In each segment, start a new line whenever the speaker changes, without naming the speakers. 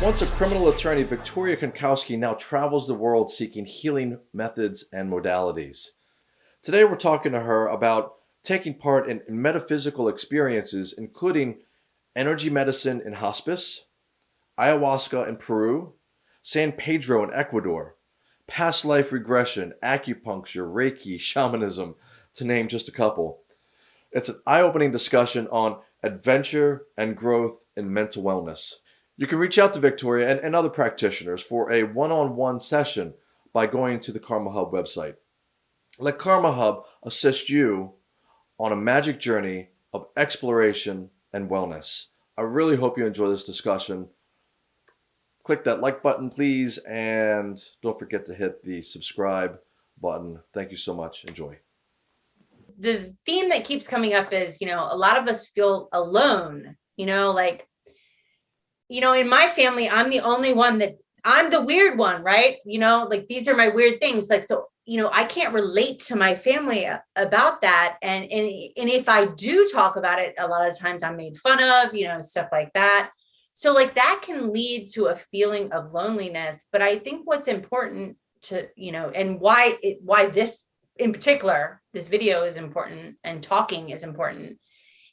Once a criminal attorney, Victoria Konkowski now travels the world seeking healing methods and modalities. Today we're talking to her about taking part in metaphysical experiences, including energy medicine in hospice, ayahuasca in Peru, San Pedro in Ecuador, past life regression, acupuncture, Reiki, shamanism, to name just a couple. It's an eye-opening discussion on adventure and growth in mental wellness. You can reach out to Victoria and, and other practitioners for a one-on-one -on -one session by going to the Karma Hub website. Let Karma Hub assist you on a magic journey of exploration and wellness. I really hope you enjoy this discussion. Click that like button, please, and don't forget to hit the subscribe button. Thank you so much. Enjoy.
The theme that keeps coming up is, you know, a lot of us feel alone, you know, like you know, in my family, I'm the only one that I'm the weird one, right? You know, like these are my weird things. Like, so, you know, I can't relate to my family uh, about that. And, and, and if I do talk about it, a lot of times I'm made fun of, you know, stuff like that. So like that can lead to a feeling of loneliness. But I think what's important to, you know, and why it, why this in particular, this video is important and talking is important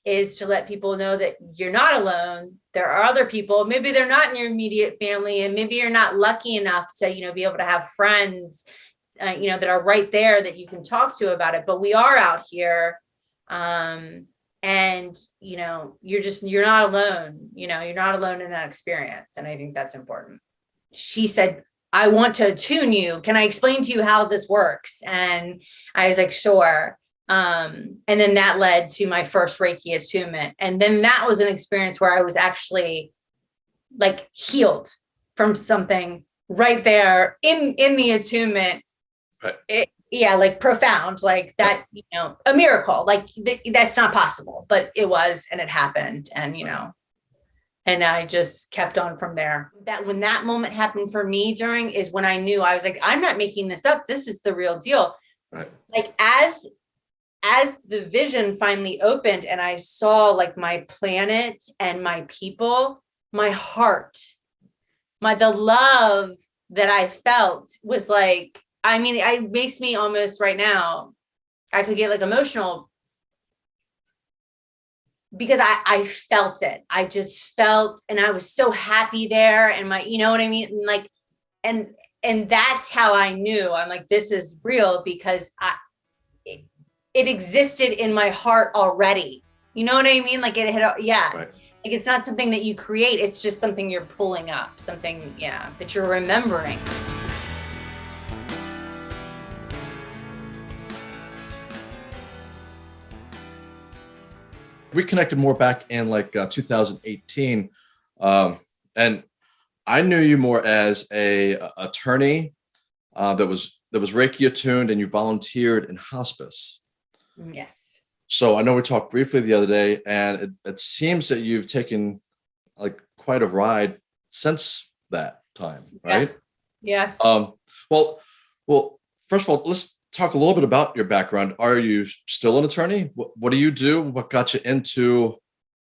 is to let people know that you're not alone. There are other people, maybe they're not in your immediate family and maybe you're not lucky enough to, you know, be able to have friends, uh, you know, that are right there that you can talk to about it. But we are out here um, and, you know, you're just, you're not alone, you know, you're not alone in that experience. And I think that's important. She said, I want to attune you. Can I explain to you how this works? And I was like, sure. Um, and then that led to my first Reiki attunement. And then that was an experience where I was actually like healed from something right there in, in the attunement. Right. It, yeah, like profound, like that, you know, a miracle, like th that's not possible, but it was, and it happened. And, you know, and I just kept on from there. That when that moment happened for me during is when I knew I was like, I'm not making this up. This is the real deal. Right. Like as as the vision finally opened and I saw like my planet and my people, my heart, my the love that I felt was like, I mean, it makes me almost right now, I could get like emotional because I, I felt it. I just felt, and I was so happy there and my, you know what I mean? And like, and, and that's how I knew I'm like, this is real because I, it existed in my heart already. You know what I mean? Like it had, yeah. Right. Like it's not something that you create. It's just something you're pulling up, something, yeah, that you're remembering.
We connected more back in like uh, 2018. Um, and I knew you more as a, a attorney uh, that was that was Reiki attuned and you volunteered in hospice.
Yes.
So I know we talked briefly the other day, and it, it seems that you've taken like quite a ride since that time, right?
Yeah. Yes.
Um, well, well, first of all, let's talk a little bit about your background. Are you still an attorney? What, what do you do? What got you into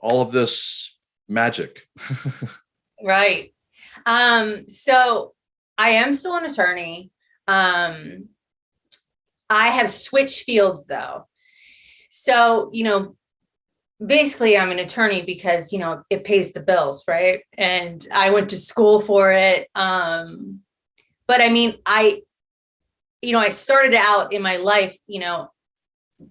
all of this magic?
right. Um, so I am still an attorney. Um, I have switched fields though. So, you know, basically I'm an attorney because, you know, it pays the bills, right? And I went to school for it. Um, but I mean, I, you know, I started out in my life, you know,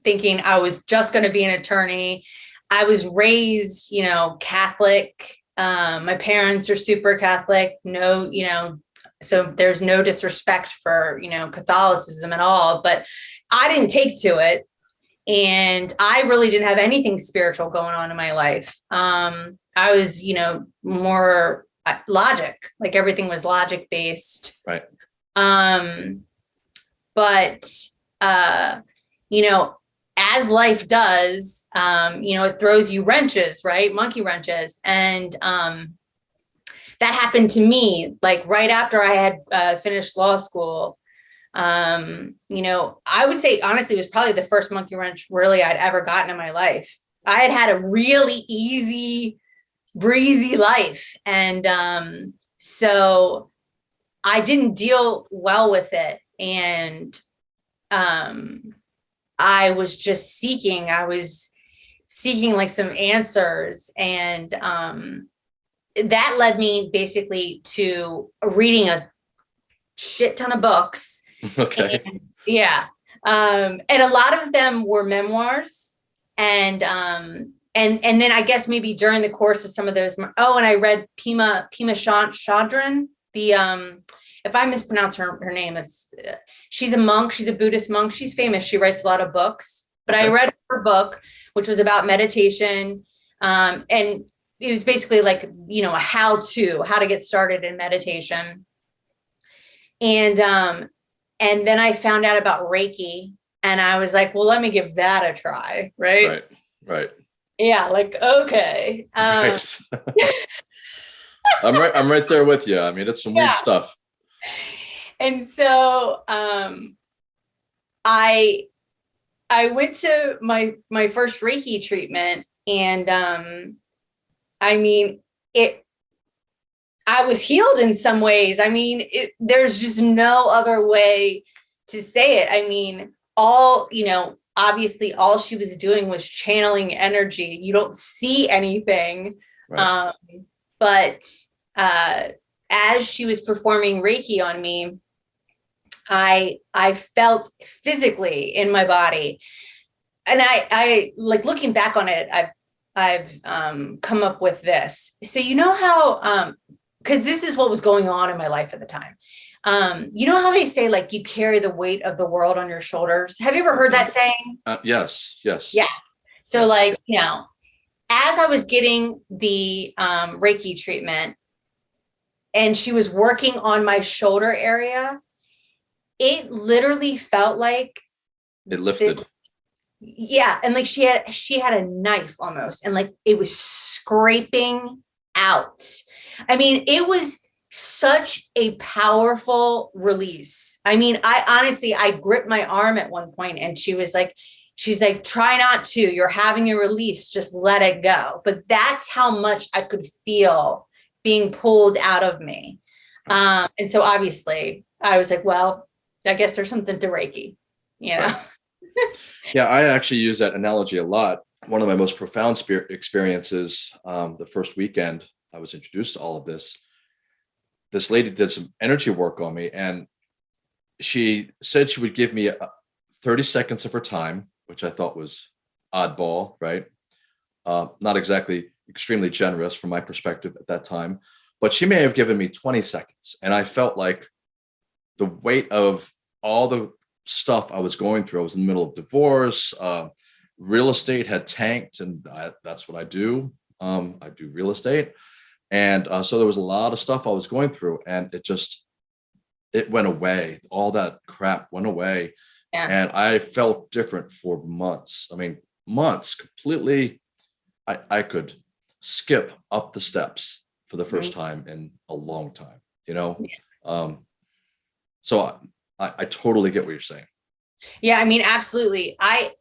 thinking I was just going to be an attorney. I was raised, you know, Catholic. Um, my parents are super Catholic, no, you know, so there's no disrespect for, you know, Catholicism at all, but I didn't take to it. And I really didn't have anything spiritual going on in my life. Um, I was, you know, more uh, logic, like everything was logic based.
Right.
Um, but, uh, you know, as life does, um, you know, it throws you wrenches, right? Monkey wrenches. And, um, that happened to me like right after I had uh, finished law school. Um, you know, I would say honestly, it was probably the first monkey wrench really I'd ever gotten in my life. I had had a really easy, breezy life. And, um, so I didn't deal well with it. And um, I was just seeking, I was seeking like some answers. And um, that led me basically to reading a shit ton of books.
Okay.
And, yeah. Um, and a lot of them were memoirs. And um, and and then I guess maybe during the course of some of those, oh, and I read Pema Pema Chodron, the um, if I mispronounce her her name, it's uh, she's a monk, she's a Buddhist monk, she's famous, she writes a lot of books. But okay. I read her book, which was about meditation, um, and it was basically like you know a how to how to get started in meditation. And um, and then I found out about Reiki, and I was like, well, let me give that a try, right?
Right, right.
Yeah, like okay. Um, nice.
I'm right. I'm right there with you. I mean, it's some yeah. weird stuff.
And so, um, I, I went to my my first Reiki treatment, and um, I mean, it. I was healed in some ways. I mean, it, there's just no other way to say it. I mean, all you know, obviously all she was doing was channeling energy. You don't see anything. Right. Um, but uh, as she was performing Reiki on me, I I felt physically in my body. And I I like looking back on it, I've I've um, come up with this. So you know how um because this is what was going on in my life at the time. Um, you know how they say like you carry the weight of the world on your shoulders? Have you ever heard that saying?
Uh, yes, yes.
Yes. So like, you know, as I was getting the um, Reiki treatment and she was working on my shoulder area, it literally felt like
it lifted.
Yeah. And like she had, she had a knife almost and like it was scraping out. I mean, it was, such a powerful release. I mean, I honestly, I gripped my arm at one point and she was like, she's like, try not to, you're having a release, just let it go. But that's how much I could feel being pulled out of me. Um, and so obviously I was like, well, I guess there's something to Reiki, you know?
Yeah, I actually use that analogy a lot. One of my most profound experiences, um, the first weekend I was introduced to all of this, this lady did some energy work on me and she said she would give me 30 seconds of her time, which I thought was oddball, right? Uh, not exactly extremely generous from my perspective at that time, but she may have given me 20 seconds. And I felt like the weight of all the stuff I was going through, I was in the middle of divorce, uh, real estate had tanked and I, that's what I do. Um, I do real estate. And uh, so there was a lot of stuff I was going through and it just, it went away. All that crap went away. Yeah. And I felt different for months. I mean, months completely, I, I could skip up the steps for the 1st right. time in a long time, you know? Yeah. Um, so I, I totally get what you're saying.
Yeah, I mean, absolutely. I,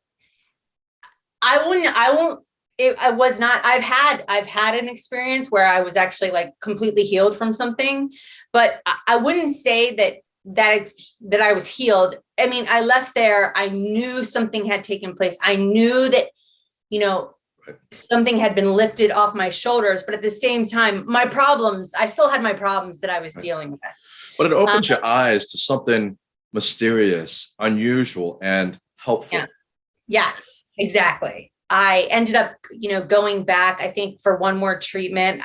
I wouldn't, I won't it I was not I've had I've had an experience where I was actually like completely healed from something but I, I wouldn't say that that that I was healed I mean I left there I knew something had taken place I knew that you know something had been lifted off my shoulders but at the same time my problems I still had my problems that I was right. dealing with
but it opens um, your eyes to something mysterious unusual and helpful yeah.
yes exactly I ended up, you know, going back, I think for one more treatment.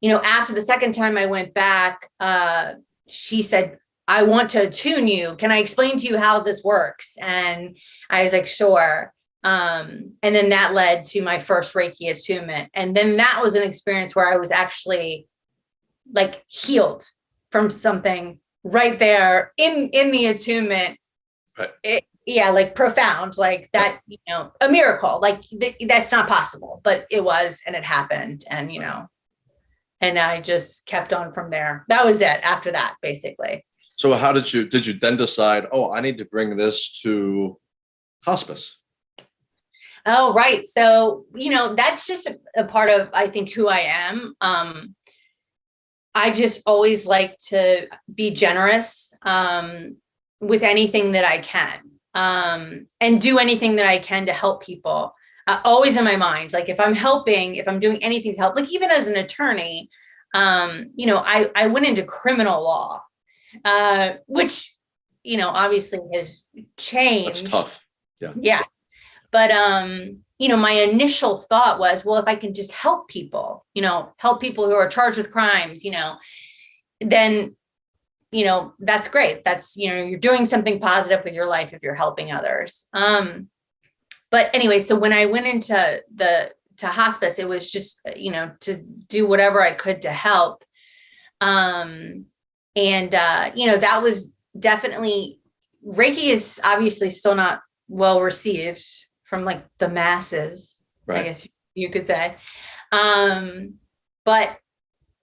You know, after the second time I went back, uh, she said, I want to attune you. Can I explain to you how this works? And I was like, sure. Um, and then that led to my first Reiki attunement. And then that was an experience where I was actually like healed from something right there in, in the attunement. Right. It, yeah, like profound, like that, you know, a miracle, like th that's not possible, but it was, and it happened. And, you know, and I just kept on from there. That was it after that, basically.
So how did you, did you then decide, oh, I need to bring this to hospice?
Oh, right. So, you know, that's just a, a part of, I think, who I am. Um, I just always like to be generous um, with anything that I can um, and do anything that I can to help people. Uh, always in my mind, like if I'm helping, if I'm doing anything to help, like even as an attorney, um, you know, I, I went into criminal law, uh, which, you know, obviously has changed.
That's tough. Yeah.
Yeah. But, um, you know, my initial thought was, well, if I can just help people, you know, help people who are charged with crimes, you know, then, you know, that's great. That's, you know, you're doing something positive with your life if you're helping others. Um, but anyway, so when I went into the, to hospice, it was just, you know, to do whatever I could to help. Um, and, uh, you know, that was definitely, Reiki is obviously still not well received from like the masses,
Right.
I guess you could say. Um, but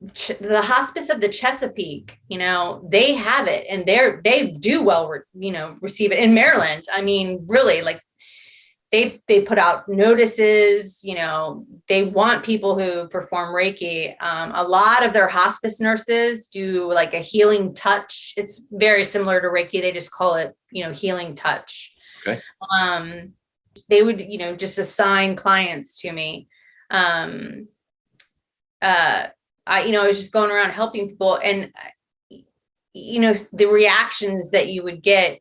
the hospice of the Chesapeake, you know, they have it and they're, they do well, you know, receive it in Maryland. I mean, really like they, they put out notices, you know, they want people who perform Reiki. Um, a lot of their hospice nurses do like a healing touch. It's very similar to Reiki. They just call it, you know, healing touch.
Okay.
Um, they would, you know, just assign clients to me. Um, uh, I, you know, I was just going around helping people and, you know, the reactions that you would get,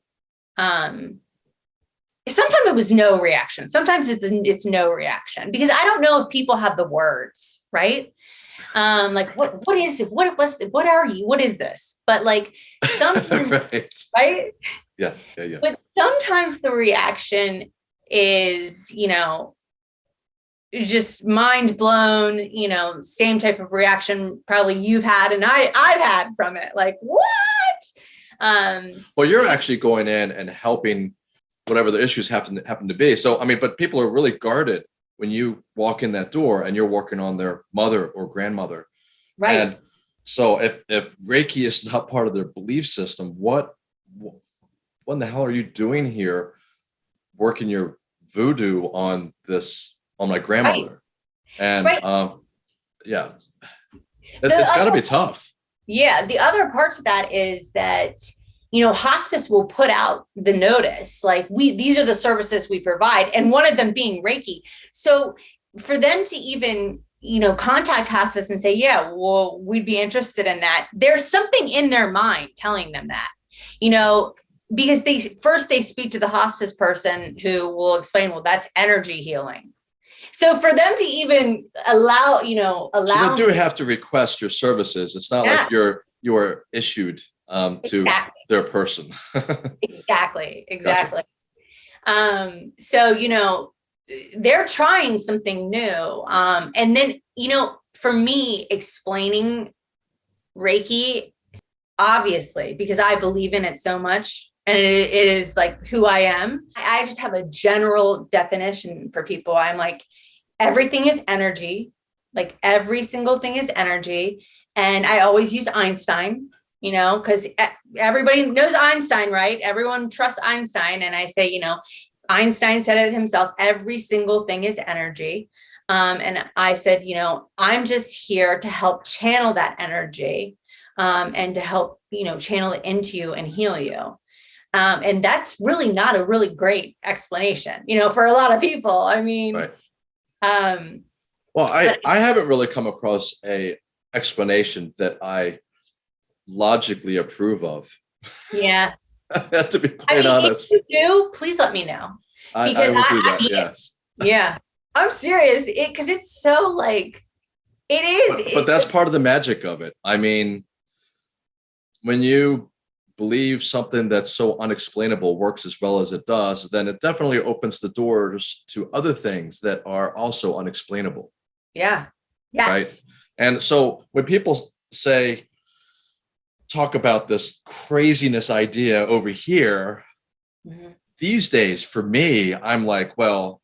um, sometimes it was no reaction. Sometimes it's, it's no reaction because I don't know if people have the words, right? Um, like what, what is it? What was, what are you? What is this? But like sometimes,
right.
right?
Yeah. Yeah. Yeah.
But sometimes the reaction is, you know, just mind blown, you know, same type of reaction probably you've had and I I've had from it. Like, what? Um,
Well, you're actually going in and helping whatever the issues happen happen to be. So I mean, but people are really guarded when you walk in that door and you're working on their mother or grandmother.
right.
And so if if Reiki is not part of their belief system, what what in the hell are you doing here working your voodoo on this on my grandmother? And
Right.
um yeah. it, it's gotta be tough.
Yeah, the other part to that is that you know hospice will put out the notice like we these are the services we provide and one of them being Reiki. So for them to even you know contact hospice and say yeah well we'd be interested in that there's something in their mind telling them that you know because they first they speak to the hospice person who will explain well that's energy healing so for them to even allow you know
So
allow
they do have to request your services. It's not
Yeah.
like you're you're issued um to
Exactly.
their person.
Exactly, exactly. Um, so, you know, they're trying something new. Um, and then, you know, for me, explaining Reiki, obviously, because I believe in it so much and it, is like who I am. I I just have a general definition for people. I'm like, everything is energy. Like every single thing is energy. And I always use Einstein you know, because everybody knows Einstein, right? Everyone trusts Einstein. And I say, you know, Einstein said it himself, every single thing is energy. Um, and I said, you know, I'm just here to help channel that energy um, and to help, you know, channel it into you and heal you. Um, and that's really not a really great explanation, you know, for a lot of people. I mean,
Right.
um,
Well, I
But-
I haven't really come across a explanation that I logically approve of.
yeah.
to be
I
quite
mean,
honest,
if you do, please let me know.
I, I
because
will
I-
do that.
it.
Yes,
Yeah, I'm serious. It because it's so like it is.
but, but that's part of the magic of it. I mean, when you believe something that's so unexplainable works as well as it does, then it definitely opens the doors to other things that are also unexplainable.
yeah. Yes. Right.
And so when people say, talk about this craziness idea over here,
Mhm.
these days for me, I'm like, well,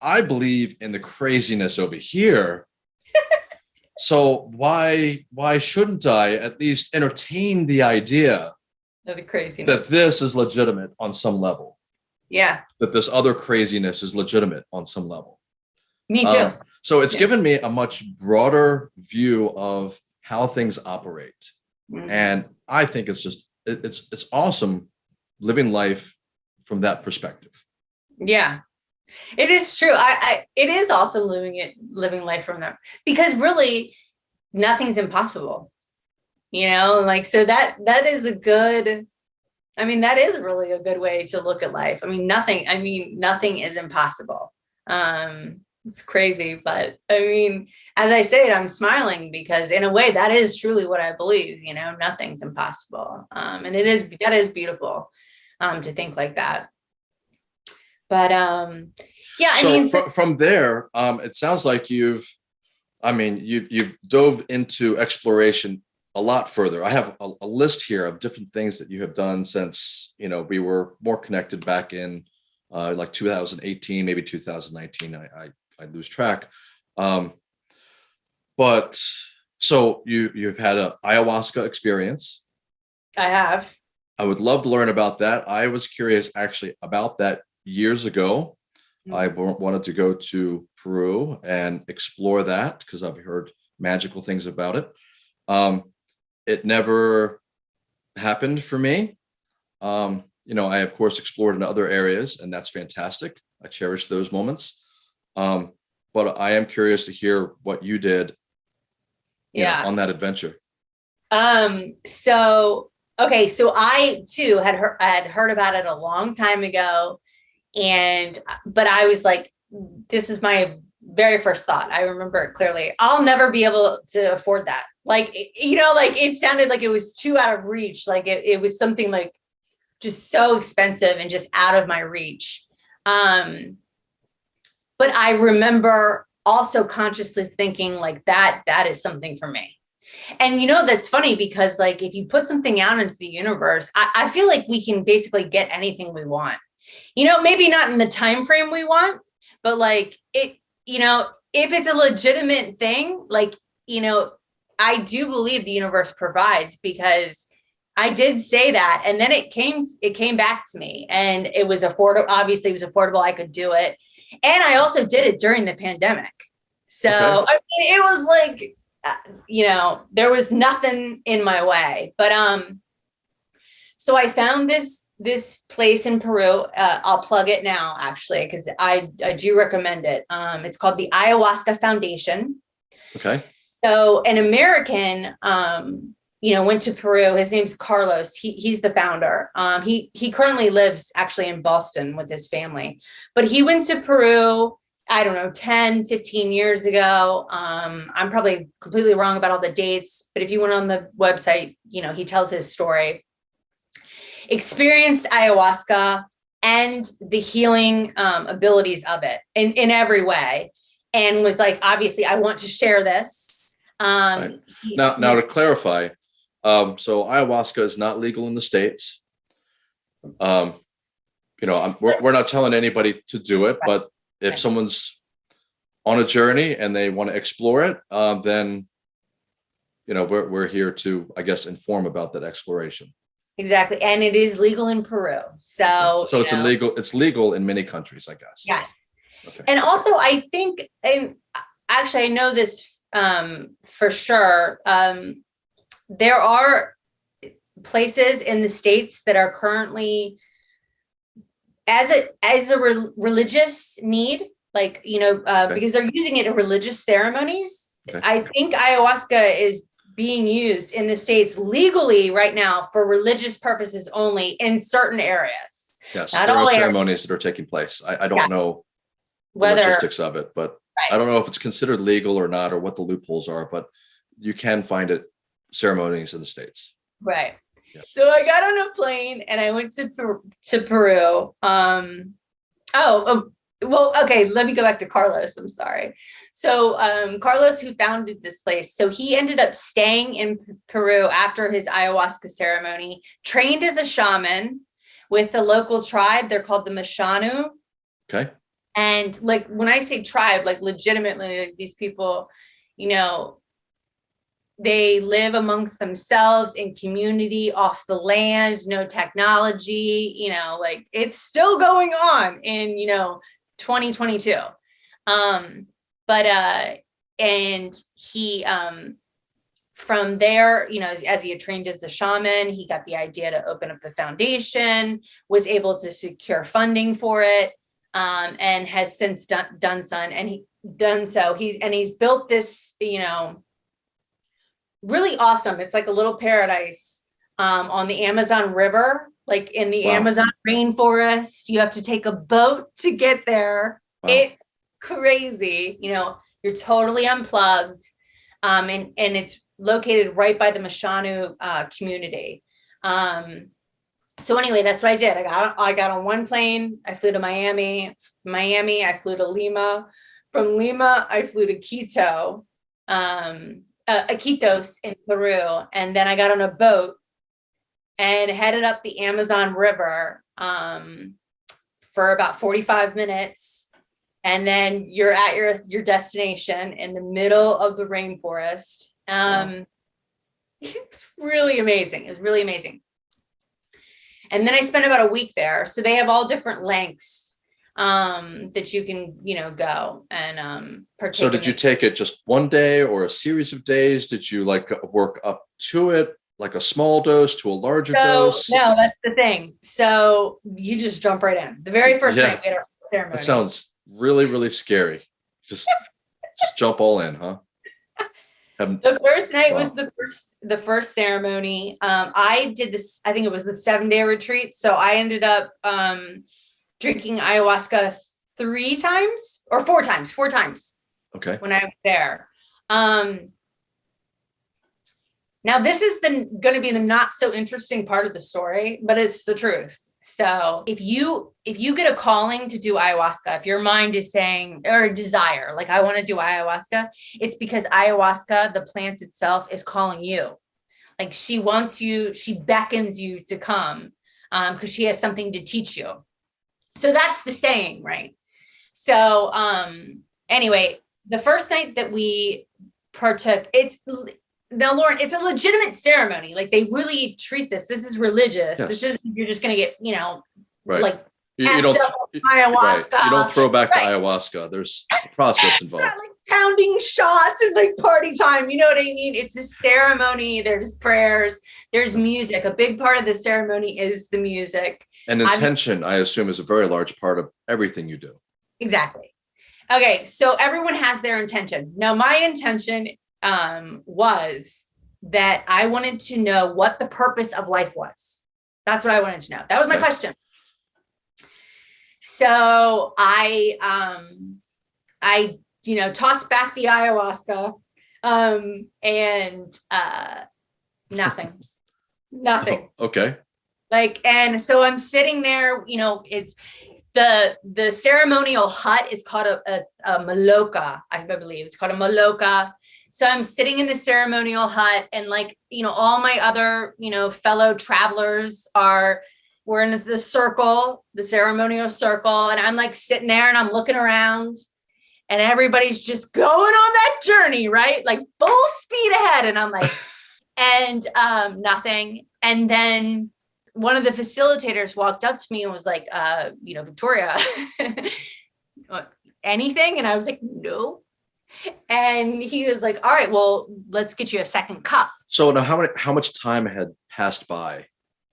I believe in the craziness over here. So why why shouldn't I at least entertain the idea
the craziness.
that this is legitimate on some level,
yeah.
that this other craziness is legitimate on some level?
Me too.
Um, so it's
Yeah.
given me a much broader view of how things operate.
Mhm.
And I think it's just, it- it's, it's awesome living life from that perspective.
Yeah, it is true. I, I, it is also living it, living life from them because really nothing's impossible. You know, like, so that, that is a good, I mean, that is really a good way to look at life. I mean, nothing, I mean, nothing is impossible. Um, it's crazy, but I mean, as I say it, I'm smiling because in a way that is truly what I believe, you know, nothing's impossible. Um, and it is, that is beautiful, um, to think like that. But, um, yeah, I
So
mean,
from, from there, um, it sounds like you've, I mean, you, you've dove into exploration a lot further. I have a, a list here of different things that you have done since, you know, we were more connected back in uh, like 2018, maybe 2019. I, I, I lose track. Um, but so you, you've had a ayahuasca experience.
I have,
I would love to learn about that. I was curious actually about that years ago. I wanted to go to Peru and explore that because I've heard magical things about it. Um, it never happened for me. Um, you know, I of course explored in other areas and that's fantastic. I cherish those moments. Um, but I am curious to hear what you did you know,
yeah.
on that adventure.
Um, so, okay, so I too had heard, had heard about it a long time ago. And, but I was like, this is my very first thought. I remember it clearly. I'll never be able to afford that. Like, you know, like it sounded like it was too out of reach. Like it, it was something like just so expensive and just out of my reach. Um, but I remember also consciously thinking like that, that is something for me. And you know, that's funny because like, if you put something out into the universe, I, I feel like we can basically get anything we want, you know, maybe not in the time frame we want, but like it, you know, if it's a legitimate thing, like, you know, I do believe the universe provides because I did say that. And then it came, it came back to me and it was affordable. Obviously it was affordable. I could do it. And I also did it during the pandemic. So
Okay.
I mean, it was like, uh, you know, there was nothing in my way, but, um, so I found this, this place in Peru, uh, I'll plug it now actually, because I, I do recommend it. Um, it's called the Ayahuasca Foundation.
Okay.
So an American, um, you know, went to Peru. His name's Carlos. He, he's the founder. Um, he he currently lives actually in Boston with his family, but he went to Peru. I don't know, 10, 15 years ago. Um, I'm probably completely wrong about all the dates, but if you went on the website, you know, he tells his story. Experienced ayahuasca and the healing um, abilities of it in, in every way. And was like, obviously, I want to share this. Um,
Right. Now, now to clarify, um, so ayahuasca is not legal in the States. Um, you know, I'm, we're, we're not telling anybody to do it, but if
Right.
someone's on a journey and they want to explore it, um, then, you know, we're, we're here to, I guess, inform about that exploration.
Exactly. And it is legal in Peru. So,
So it's
know,
illegal, it's legal in many countries, I guess.
Yes.
Okay.
And also I think, and actually I know this um, for sure. Um, there are places in the States that are currently as a, as a re- religious need, like, you know, uh,
Okay.
because they're using it in religious ceremonies.
Okay.
I think ayahuasca is being used in the States legally right now for religious purposes only in certain areas.
Yes,
Not
there
all
are
areas.
ceremonies that are taking place. I, I don't
Yeah.
know the logistics of it, but I don't know if it's considered legal or not, or what the loopholes are, but you can find it ceremonies in the States.
right.
Yeah.
So I got on a plane and I went to, to Peru. Um, oh, oh, well, okay, let me go back to Carlos. I'm sorry. So um, Carlos, who founded this place, so he ended up staying in Peru after his ayahuasca ceremony, trained as a shaman with the local tribe. They're called the Mashanu.
Okay,
And like when I say tribe, like legitimately, like these people, you know, they live amongst themselves in community off the land, no technology, you know, like it's still going on in, you know, 2022. Um, but uh, and he um from there, you know, as, as he had trained as a shaman, he got the idea to open up the foundation, was able to secure funding for it, um, and has since done, done so. And he done so. He's and he's built this, you know, really awesome. It's like a little paradise um, on the Amazon River, like in the
Wow.
Amazon rainforest. You have to take a boat to get there.
Wow.
It's crazy. You know, you're totally unplugged. Um, and, and it's located right by the Mashanu uh, community. Um, so anyway, that's what I did. I got I got on one plane. I flew to Miami. Miami, I flew to Lima. From Lima, I flew to Quito, um, uh, Iquitos in Peru, and then I got on a boat and headed up the Amazon River um, for about 45 minutes. And then you're at your, your destination in the middle of the rainforest. Um, It's really amazing. It was really amazing. And then I spent about a week there. So they have all different lengths um, that you can, you know, go and um.
So did you take it just one day or a series of days? Did you like work up to it, like a small dose to a larger
So,
dose?
no, that's the thing. So you just jump right in. The very first
Yeah.
night we had our ceremony.
That sounds really, really scary. Just, just jump all in, huh? Have-
The first night
Wow.
was the first the first ceremony. Um, I did this, I think it was the seven day retreat. So I ended up um drinking ayahuasca three times or four times, four times
okay.
when I was there. Um now this is the gonna be the not so interesting part of the story, but it's the truth. So if you if you get a calling to do ayahuasca, if your mind is saying or desire, like I want to do ayahuasca, it's because ayahuasca, the plant itself, is calling you. Like she wants you, she beckons you to come um, because she has something to teach you. So that's the saying, right? So um anyway, the first night that we partook, it's now Lauren, it's a legitimate ceremony. Like they really treat this. This is religious.
Yes.
This is you're just gonna get, you know,
Right.
like
you, you don't,
effed up
you-
ayahuasca.
right. You don't throw back
Right.
the ayahuasca. There's a process involved.
like pounding shots and like party time. You know what I mean? It's a ceremony. There's prayers. There's music. A big part of the ceremony is the music.
And
I'm-
intention, I assume, is a very large part of everything you do.
Exactly. Okay, so everyone has their intention. Now, my intention um, was that I wanted to know what the purpose of life was. That's what I wanted to know. That was my question. So I, um, I, you know, tossed back the ayahuasca, um, and uh, nothing, nothing
Okay.
like and so i'm sitting there you know it's the the ceremonial hut is called a, a, a maloka i believe it's called a maloka so i'm sitting in the ceremonial hut and like you know all my other you know fellow travelers are we're in the circle the ceremonial circle and i'm like sitting there and i'm looking around and everybody's just going on that journey right like full speed ahead and i'm like and um nothing and then one of the facilitators walked up to me and was like, uh, you know, Victoria, anything? And I was like, no. And he was like, all right, well, let's get you a second cup.
So now how many how much time had passed by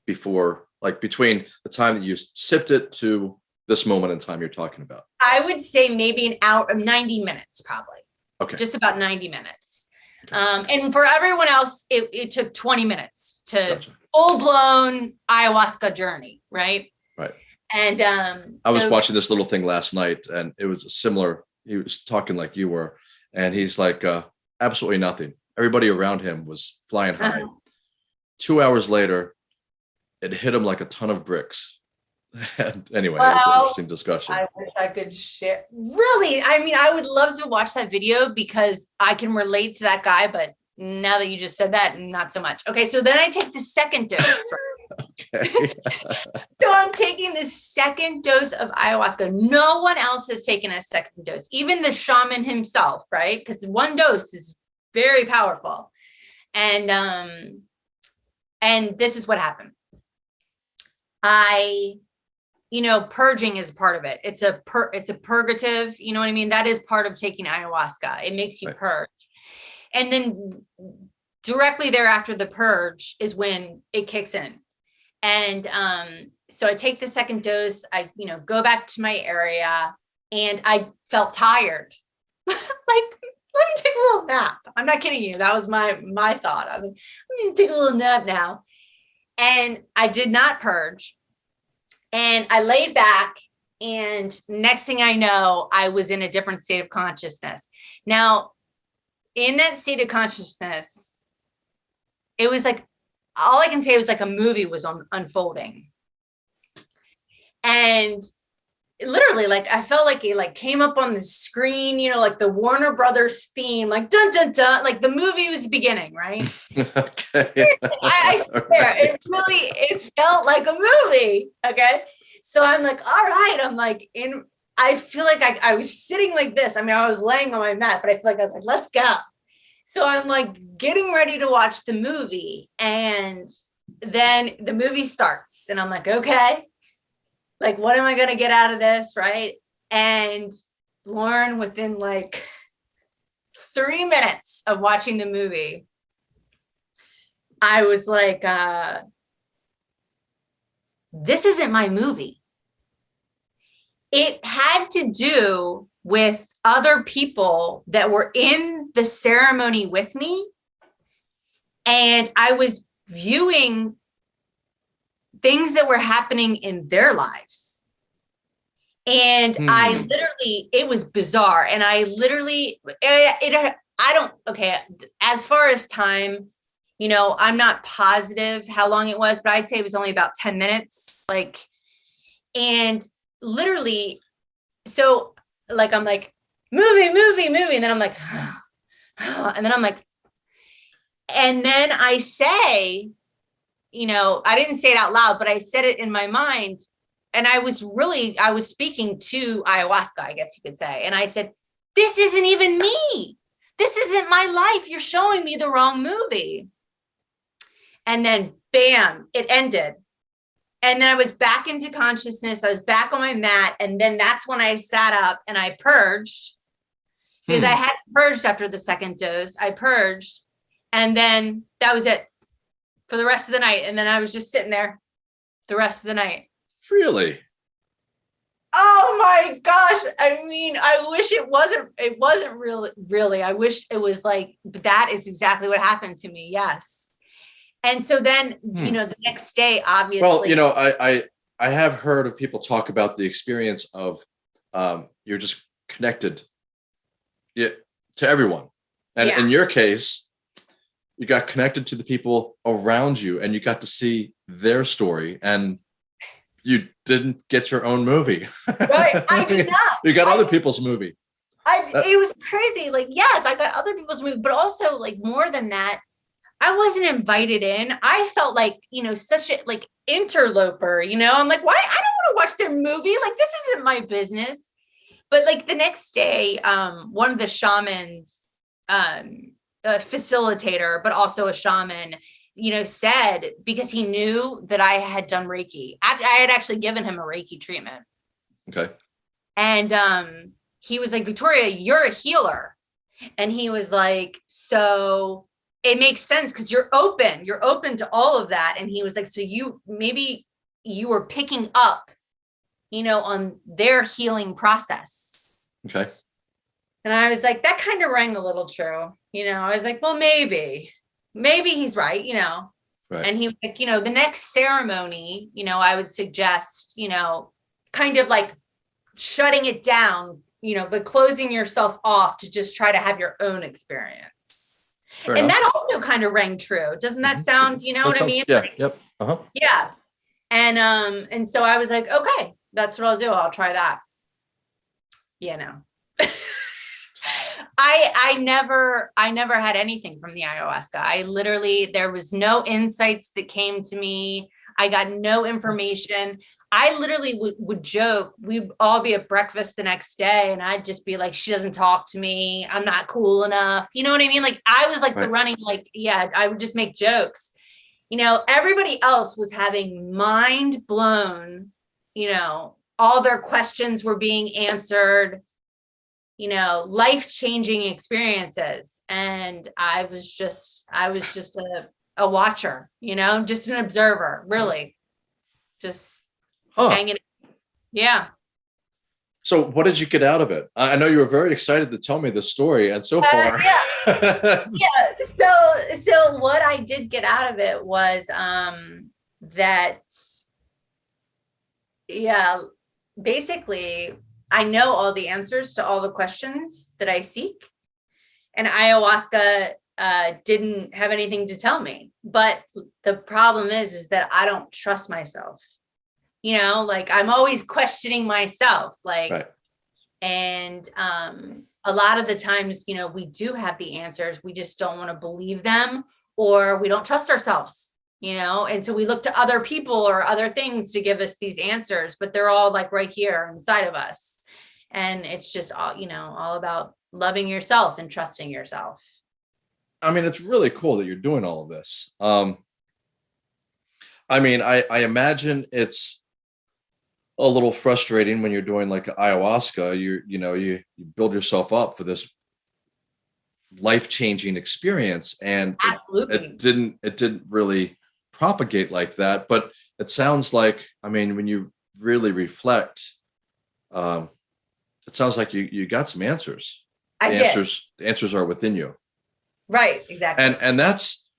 before like between the time that you sipped it to this moment in time you're talking about?
I would say maybe an hour, 90 minutes, probably.
Okay.
Just about 90 minutes.
Okay.
Um, and for everyone else, it, it took 20 minutes to
Gotcha.
full blown ayahuasca journey, right?
Right.
And um,
I was
so-
watching this little thing last night and it was similar. He was talking like you were, and he's like, uh, absolutely nothing. Everybody around him was flying high.
Uh-huh.
Two hours later, it hit him like a ton of bricks. And anyway, it was an interesting discussion.
I wish I could share. Really? I mean, I would love to watch that video because I can relate to that guy, but now that you just said that, not so much. Okay, so then I take the second dose.
okay.
so I'm taking the second dose of ayahuasca. No one else has taken a second dose, even the shaman himself, right? Because one dose is very powerful. And um, and this is what happened. I you know, purging is part of it. It's a per it's a purgative, you know what I mean? That is part of taking ayahuasca. It makes you
Right.
purge. And then directly thereafter the purge is when it kicks in. And um, so I take the second dose, I, you know, go back to my area and I felt tired. like, let me take a little nap. I'm not kidding you. That was my my thought. I mean, I'm gonna take a little nap now. And I did not purge. And I laid back and next thing I know, I was in a different state of consciousness. Now, in that state of consciousness, it was like, all I can say was like a movie was on, unfolding. And literally like I felt like it like came up on the screen, you know, like the Warner Brothers theme, like dun dun dun, like the movie was beginning, right? okay. I, I swear right. it really it felt like a movie. Okay. So I'm like, all right, I'm like in I feel like I, I was sitting like this. I mean, I was laying on my mat, but I feel like I was like, let's go. So I'm like getting ready to watch the movie. And then the movie starts and I'm like, okay, like, what am I going to get out of this? Right. And Lauren, within like three minutes of watching the movie, I was like, uh, this isn't my movie. It had to do with other people that were in the ceremony with me. And I was viewing things that were happening in their lives. And hmm. I literally, it was bizarre. And I literally, it, it, I don't, okay, as far as time, you know, I'm not positive how long it was, but I'd say it was only about 10 minutes. Like, and literally, so like, I'm like, movie, movie, movie. And then I'm like, and then I'm like, and then I say, you know, I didn't say it out loud, but I said it in my mind. And I was really, I was speaking to ayahuasca, I guess you could say. And I said, this isn't even me. This isn't my life. You're showing me the wrong movie. And then bam, it ended. And then I was back into consciousness. I was back on my mat. And then that's when I sat up and I purged because hmm. I had purged after the second dose. I purged. And then that was it for the rest of the night. And then I was just sitting there the rest of the night.
Really?
Oh my gosh. I mean, I wish it wasn't, it wasn't really, really, I wish it was like, but that is exactly what happened to me. Yes. And so then, hmm. you know, the next day, obviously.
Well, you know, I, I, I have heard of people talk about the experience of um, you're just connected yeah, to everyone. And yeah. in your case, you got connected to the people around you and you got to see their story and you didn't get your own movie.
Right. I did not.
you got I, other people's movie.
I, uh, it was crazy. Like, yes, I got other people's movie, but also like more than that, I wasn't invited in. I felt like, you know, such a like interloper, you know, I'm like, why? I don't want to watch their movie. Like, this isn't my business. But like the next day, um, one of the shamans, um, a facilitator, but also a shaman, you know, said because he knew that I had done Reiki. I, I had actually given him a Reiki treatment.
Okay.
And um, he was like, Victoria, you're a healer. And he was like, so it makes sense because you're open, you're open to all of that. And he was like, so you maybe you were picking up, you know, on their healing process.
Okay.
And I was like, that kind of rang a little true. You know, I was like, well, maybe, maybe he's right, you know. Right. And he was like, you know, the next ceremony, you know, I would suggest, you know, kind of like shutting it down, you know, but closing yourself off to just try to have your own experience. Fair and enough. that also kind of rang true. Doesn't that mm-hmm. sound, you know that what sounds, I mean?
Yeah. Like, yep. Uh-huh.
Yeah. And um, and so I was like, okay, that's what I'll do. I'll try that. You know. I I never I never had anything from the ayahuasca. I literally there was no insights that came to me. I got no information. I literally would, would joke. We'd all be at breakfast the next day, and I'd just be like, "She doesn't talk to me. I'm not cool enough." You know what I mean? Like I was like right. the running, like yeah. I would just make jokes. You know, everybody else was having mind blown. You know, all their questions were being answered you know, life-changing experiences. And I was just, I was just a, a watcher, you know, just an observer, really. Just
Huh.
hanging. Yeah.
So what did you get out of it? I know you were very excited to tell me the story and so
Uh,
far.
yeah so so what i did get out of it was um that yeah basically i know all the answers to all the questions that i seek. And ayahuasca uh didn't have anything to tell me. But the problem is is that i don't trust myself. You know like i'm always questioning myself like
Right.
and um a lot of the times you know we do have the answers. We just don't want to believe them or we don't trust ourselves you know and so we look to other people or other things to give us these answers but they're all like right here inside of us and it's just all you know all about loving yourself and trusting yourself
I mean, it's really cool that you're doing all of this. Um, I mean, I, I imagine it's a little frustrating when you're doing like ayahuasca. You you know you you build yourself up for this life changing experience, and it, it didn't it didn't really propagate like that. But it sounds like I mean, when you really reflect, um, it sounds like you you got some answers.
i
the
did
answers the answers are within you
right exactly
and and that's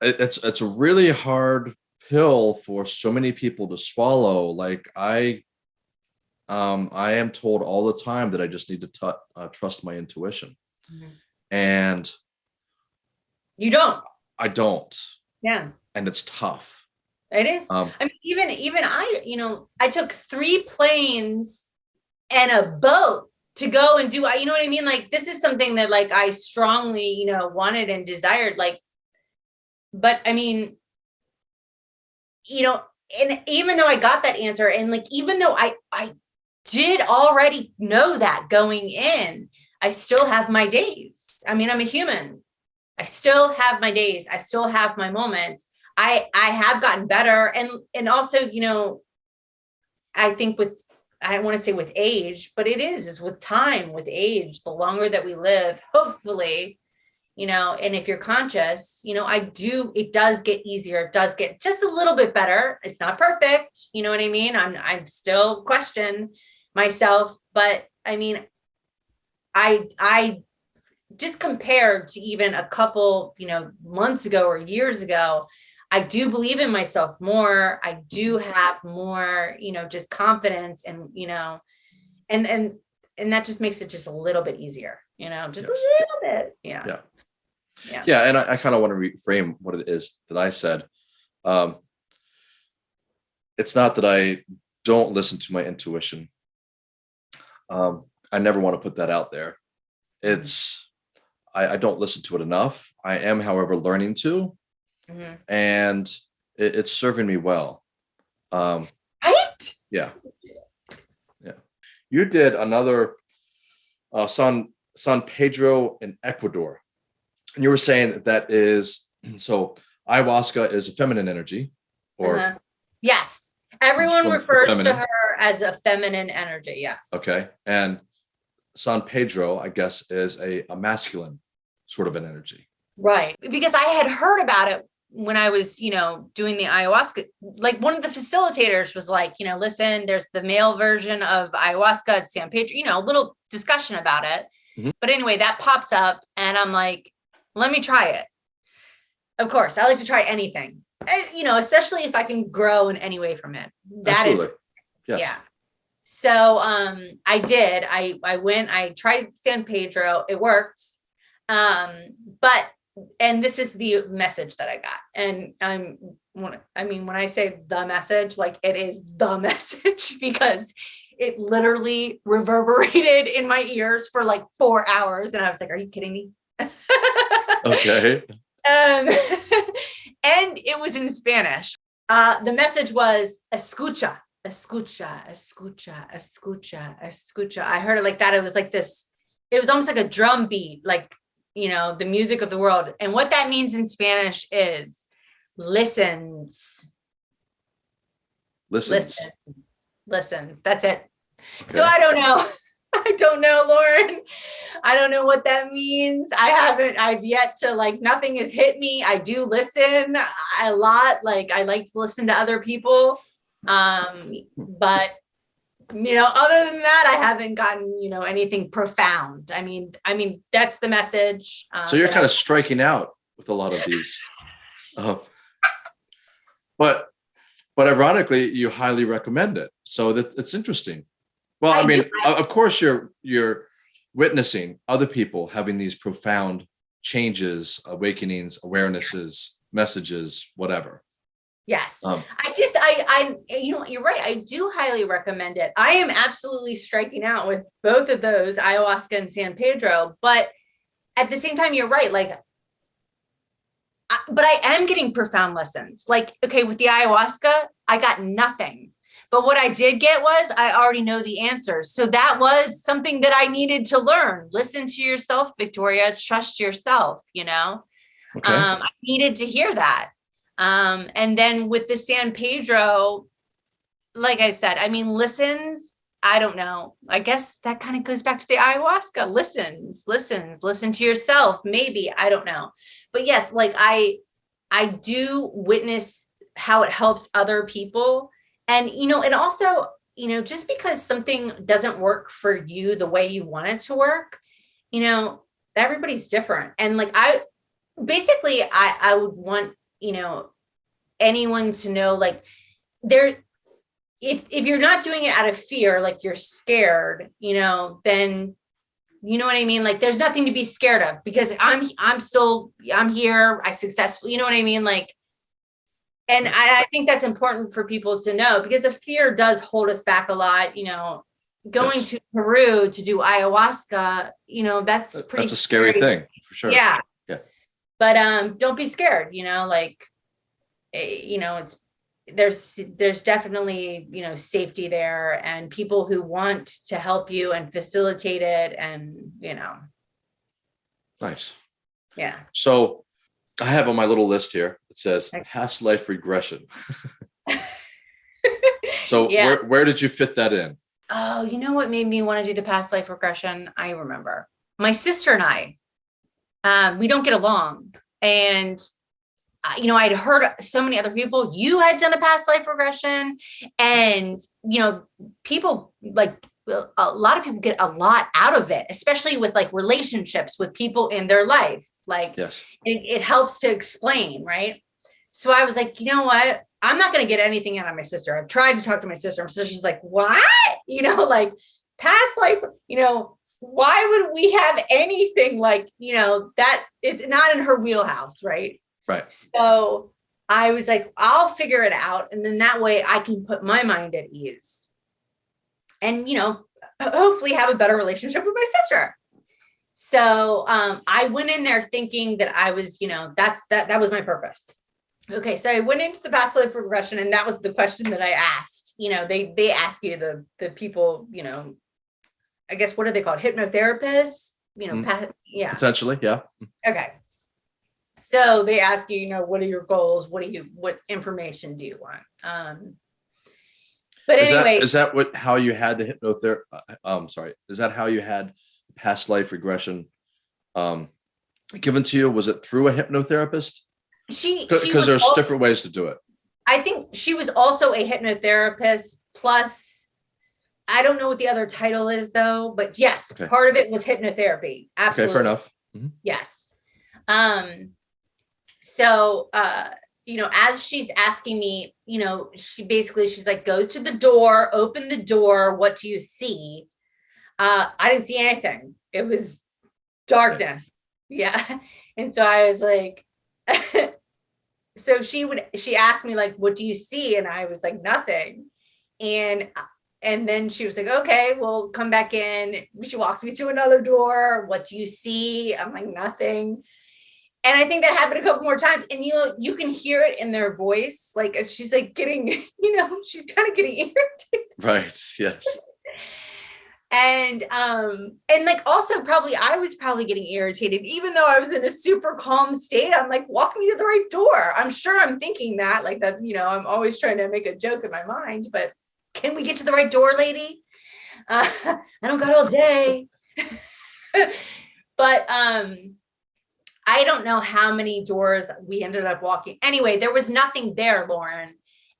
it's it's a really hard pill for so many people to swallow like i um i am told all the time that i just need to uh, trust my intuition
Mhm.
and
you don't
i don't
yeah
and it's tough
it is
um
I mean, even even I, you know, I took three planes and a boat to go and do. I, you know what I mean? Like this is something that like I strongly, you know, wanted and desired. Like, but I mean, you know, and even though I got that answer, and like even though I I did already know that going in, I still have my days. I mean, I'm a human. I still have my days. I still have my moments. I I have gotten better and and also you know I think with I want to say with age but it is is with time with age the longer that we live hopefully you know and if you're conscious you know I do it does get easier it does get just a little bit better it's not perfect you know what I mean I'm I'm still question myself but I mean I I just compared to even a couple you know months ago or years ago I do believe in myself more. I do have more, you know, just confidence and, you know, and, and, and that just makes it just a little bit easier, you know, just
Yes.
a little bit. Yeah.
Yeah.
Yeah.
yeah and i, I kind of want to reframe what it is that i said um it's not that i don't listen to my intuition um i never want to put that out there it's I, I don't listen to it enough i am however learning to
Mhm.
and it, it's serving me well um
Right.
yeah yeah you did another uh san san pedro in ecuador and you were saying that that is so ayahuasca is a feminine energy or
Uh-huh. Yes. Everyone refers to her as a feminine energy. Yes.
okay and san pedro i guess is a, a masculine sort of an energy
Right. Because I had heard about it when I was, you know, doing the ayahuasca. Like one of the facilitators was like, you know, listen, there's the male version of ayahuasca at San Pedro, you know, a little discussion about it.
Mhm.
But anyway, that pops up and I'm like, let me try it. Of course, I like to try anything, Eh, you know, especially if I can grow in any way from it. That is
absolutely yes
yeah. So um I did. I I went, I tried San Pedro. It worked. Um, but and this is the message that I got. And I'm when I mean when I say the message, like it is the message because it literally reverberated in my ears for like four hours. And I was like, are you kidding me?
okay
Um, and it was in Spanish. Uh, the message was escucha, escucha, escucha, escucha, escucha. I heard it like that. It was like this, it was almost like a drum beat, like, you know, the music of the world. And what that means in Spanish is listens,
listens
listens, listens. That's it. So I don't know. I don't know, Lauren. I don't know what that means. I haven't, I've yet to like, nothing has hit me. I do listen a lot. Like I like to listen to other people. Um, but you know, other than that, I haven't gotten, you know, anything profound. I mean, I mean, that's the message.
Um, so you're kind I of striking out with a lot of these. Uh, but, but ironically, you highly recommend it. So that it's interesting. Well, I, I mean, of course you're, you're witnessing other people having these profound changes, awakenings, awarenesses, messages, whatever.
Yes. Um, I just, I, I, you know, you're right. I do highly recommend it. I am absolutely striking out with both of those, ayahuasca and San Pedro, but at the same time, you're right. Like, I, but I am getting profound lessons. Like, okay, with the ayahuasca, I got nothing. But what I did get was I already know the answers. So that was something that I needed to learn. Listen to yourself, Victoria, trust yourself, you know? Okay. Um, I needed to hear that. Um, and then with the San Pedro, like I said, I mean, listens, I don't know. I guess that kind of goes back to the ayahuasca, listens, listens, listen to yourself, maybe, I don't know. But yes, like I, I do witness how it helps other people. And, you know, and also, you know, just because something doesn't work for you the way you want it to work, you know, everybody's different. And like, I, basically, I, I would want you know, anyone to know like there, if, if you're not doing it out of fear, like you're scared, you know, then you know what I mean? Like there's nothing to be scared of because I'm, I'm still, I'm here. I successfully, you know what I mean? Like, and I, I think that's important for people to know because the fear does hold us back a lot, you know, going yes. to Peru to do ayahuasca, you know, that's pretty
That's a scary, scary. thing for sure.
Yeah but um don't be scared you know like eh, you know it's there's there's definitely you know safety there and people who want to help you and facilitate it and you know.
Nice.
Yeah.
So i have on my little list here it says past life regression. So yeah. where, where did you fit that in?
Oh you know what made me want to do the past life regression? I remember. My sister and i um, we don't get along. And, uh, you know, I'd heard so many other people, you had done a past life regression and, you know, people like a lot of people get a lot out of it, especially with like relationships with people in their life. Like
yes.
it, it helps to explain, right? So I was like, you know what? I'm not going to get anything out of my sister. I've tried to talk to my sister. So she's like, what? You know, like past life, you know, why would we have anything like, you know, that is not in her wheelhouse, right?
Right.
So I was like, I'll figure it out. And then that way I can put my mind at ease and, you know, hopefully have a better relationship with my sister. So um, I went in there thinking that I was, you know, that's that that was my purpose. Okay, so I went into the past life regression, and that was the question that I asked. You know, they they ask you the the people, you know, I guess, what are they called? Hypnotherapists, you know, mm. yeah.
Potentially, yeah.
Okay. So they ask you, you know, what are your goals? What do you, what information do you want? Um, but
is
anyway.
That, is that what, how you had the hypnotherapy? Uh, um, sorry. Is that how you had past life regression um, given to you? Was it through a hypnotherapist?
She,
because there's also, different ways to do it.
I think she was also a hypnotherapist plus I don't know what the other title is though, but yes, okay. part of it was hypnotherapy. Absolutely.
Okay, fair enough.
Mm -hmm. Yes. Um, so, uh, you know, as she's asking me, you know, she basically, she's like, go to the door, open the door. What do you see? Uh, I didn't see anything. It was darkness. Okay. Yeah. And so I was like, so she would, she asked me like, what do you see? And I was like, nothing. And and then she was like, okay, we'll come back in. She walked me to another door. What do you see? I'm like, nothing. And I think that happened a couple more times. And you you can hear it in their voice. Like she's like getting, you know, she's kind of getting irritated.
Right. Yes.
and um, and like also probably I was probably getting irritated, even though I was in a super calm state. I'm like, walk me to the right door. I'm sure I'm thinking that, like that, you know, I'm always trying to make a joke in my mind, but can we get to the right door, lady? Uh, I don't got all day. but um, I don't know how many doors we ended up walking. Anyway, there was nothing there, Lauren.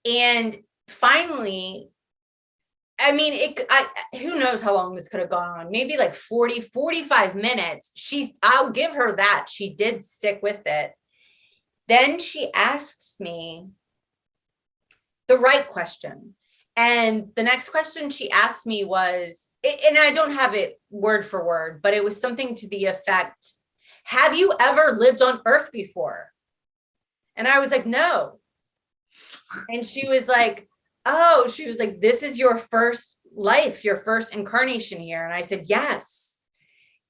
And finally, I mean, it, I, who knows how long this could have gone on, maybe like 40, 45 minutes. She's, I'll give her that. She did stick with it. Then she asks me the right question. And the next question she asked me was, and I don't have it word for word, but it was something to the effect, have you ever lived on earth before? And I was like, no. And she was like, oh, she was like, this is your first life, your first incarnation here. And I said, yes.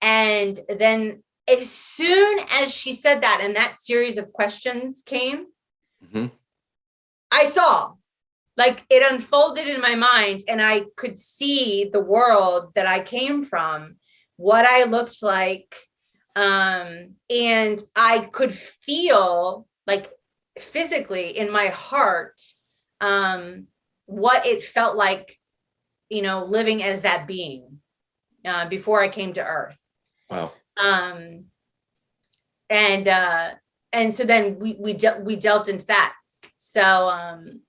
And then as soon as she said that and that series of questions came, mm -hmm. I saw like it unfolded in my mind and I could see the world that I came from, what I looked like. Um, and I could feel like physically in my heart, um, what it felt like, you know, living as that being uh, before I came to earth.
Wow.
Um, and, uh, and so then we, we, de we delved into that. So, um,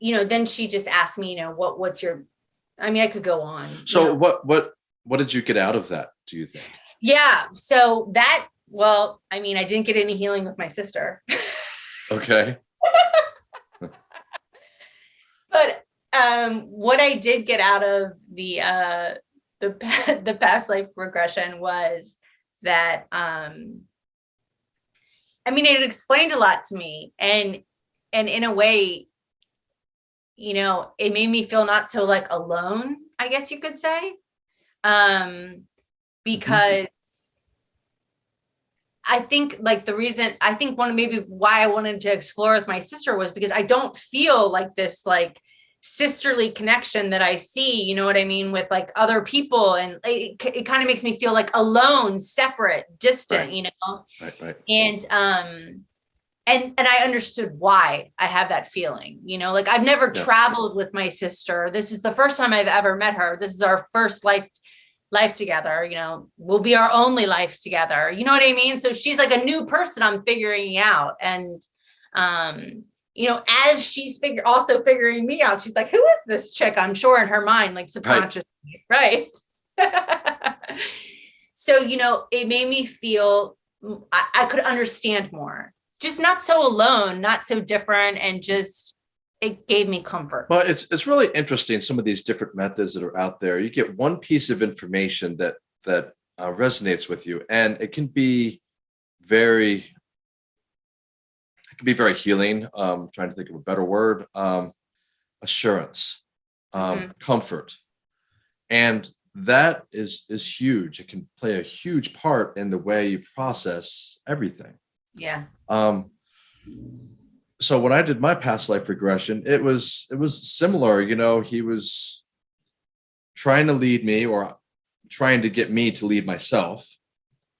you know, then she just asked me, you know, what, what's your, I mean, I could go on.
So
know.
what, what, what did you get out of that? Do you think?
Yeah. So that, well, I mean, I didn't get any healing with my sister.
okay.
but um, what I did get out of the, uh, the, the past life regression was that, um, I mean, it explained a lot to me and, and in a way, you know, it made me feel not so like alone, I guess you could say. Um, because I think like the reason I think one maybe why I wanted to explore with my sister was because I don't feel like this like sisterly connection that I see, you know what I mean, with like other people. And it, it kind of makes me feel like alone, separate, distant,
right.
you know?
Right, right.
And um, and and I understood why I have that feeling, you know, like I've never yeah. traveled with my sister. This is the first time I've ever met her. This is our first life life together, you know, will be our only life together. You know what I mean? So she's like a new person I'm figuring out. And um, you know, as she's figure also figuring me out, she's like, who is this chick? I'm sure in her mind, like subconsciously, right? right? so, you know, it made me feel I, I could understand more just not so alone, not so different, and just it gave me comfort.
Well, it's it's really interesting some of these different methods that are out there. You get one piece of information that that uh, resonates with you, and it can be very it can be very healing. Um, trying to think of a better word. Um, assurance, um, mm -hmm. comfort, and that is is huge. It can play a huge part in the way you process everything.
Yeah.
Um, so when I did my past life regression, it was it was similar. You know, he was trying to lead me or trying to get me to lead myself,